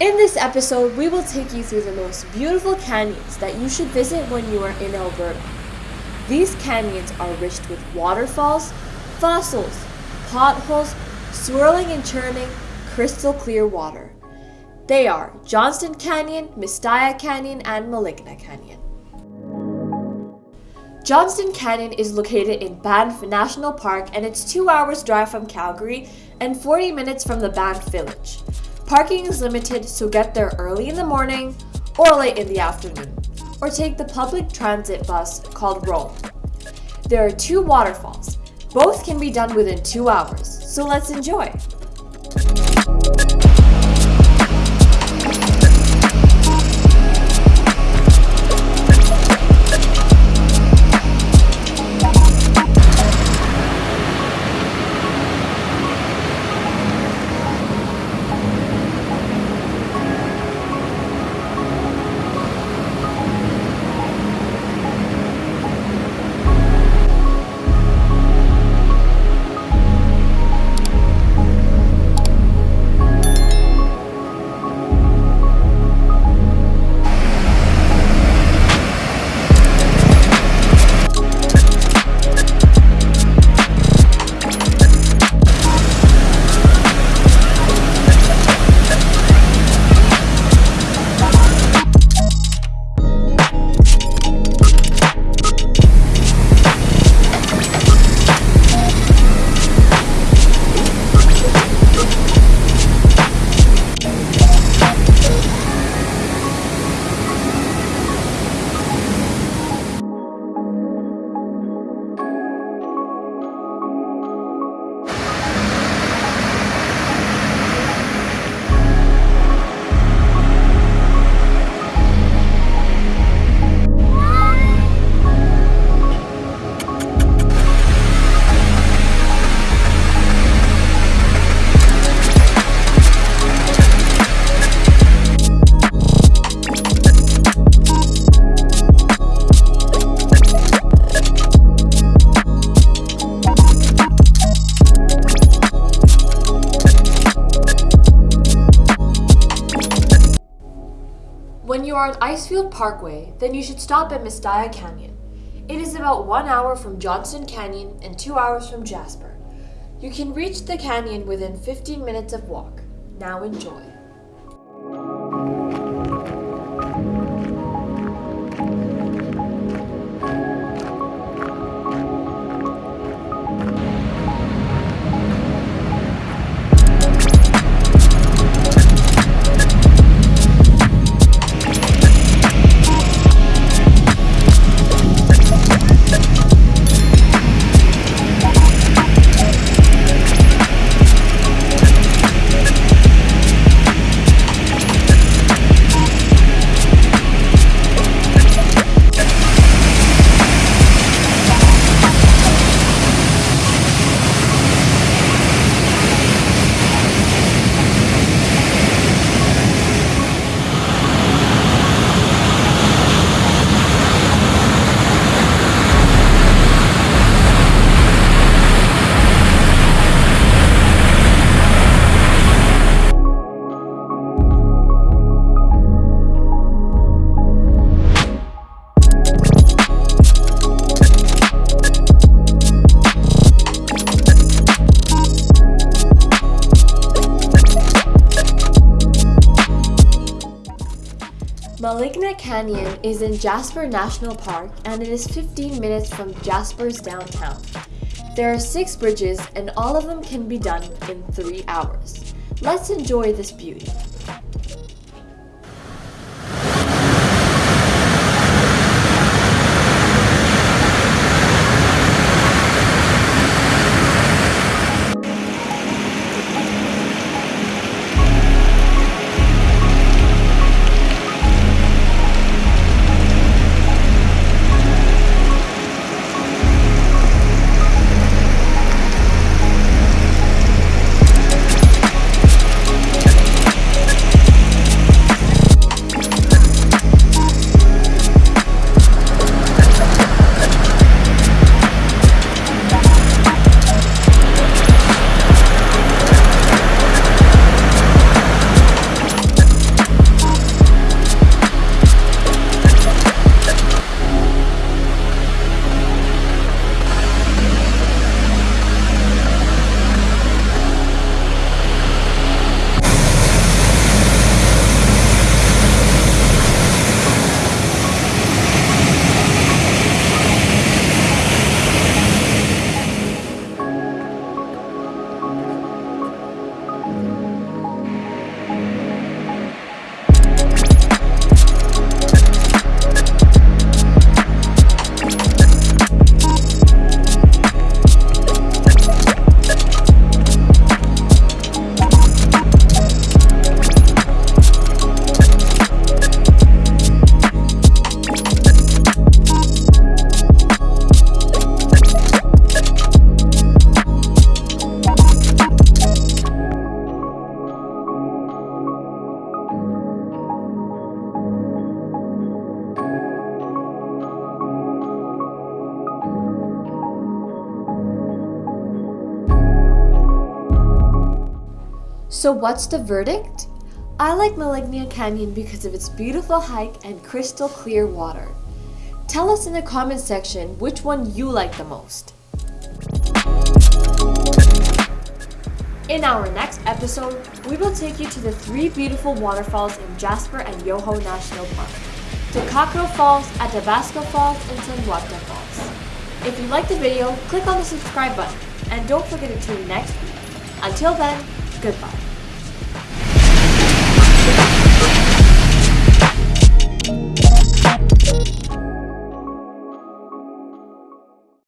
In this episode, we will take you through the most beautiful canyons that you should visit when you are in Alberta. These canyons are rich with waterfalls, fossils, potholes, swirling and churning, crystal clear water. They are Johnston Canyon, Mistaya Canyon, and Maligna Canyon. Johnston Canyon is located in Banff National Park and it's 2 hours drive from Calgary and 40 minutes from the Banff Village. Parking is limited, so get there early in the morning or late in the afternoon, or take the public transit bus called Roam. There are two waterfalls. Both can be done within two hours, so let's enjoy. When you are on Icefield Parkway, then you should stop at Mistaya Canyon. It is about one hour from Johnston Canyon and two hours from Jasper. You can reach the canyon within 15 minutes of walk. Now enjoy. Maligna Canyon is in Jasper National Park and it is 15 minutes from Jasper's downtown. There are six bridges and all of them can be done in three hours. Let's enjoy this beauty. So what's the verdict? I like Malignia Canyon because of its beautiful hike and crystal clear water. Tell us in the comment section which one you like the most. In our next episode, we will take you to the three beautiful waterfalls in Jasper and Yoho National Park. Takakkaw Falls, Athabasca Falls, and Sunwapta Falls. If you liked the video, click on the subscribe button, and don't forget to tune next week. Until then, goodbye.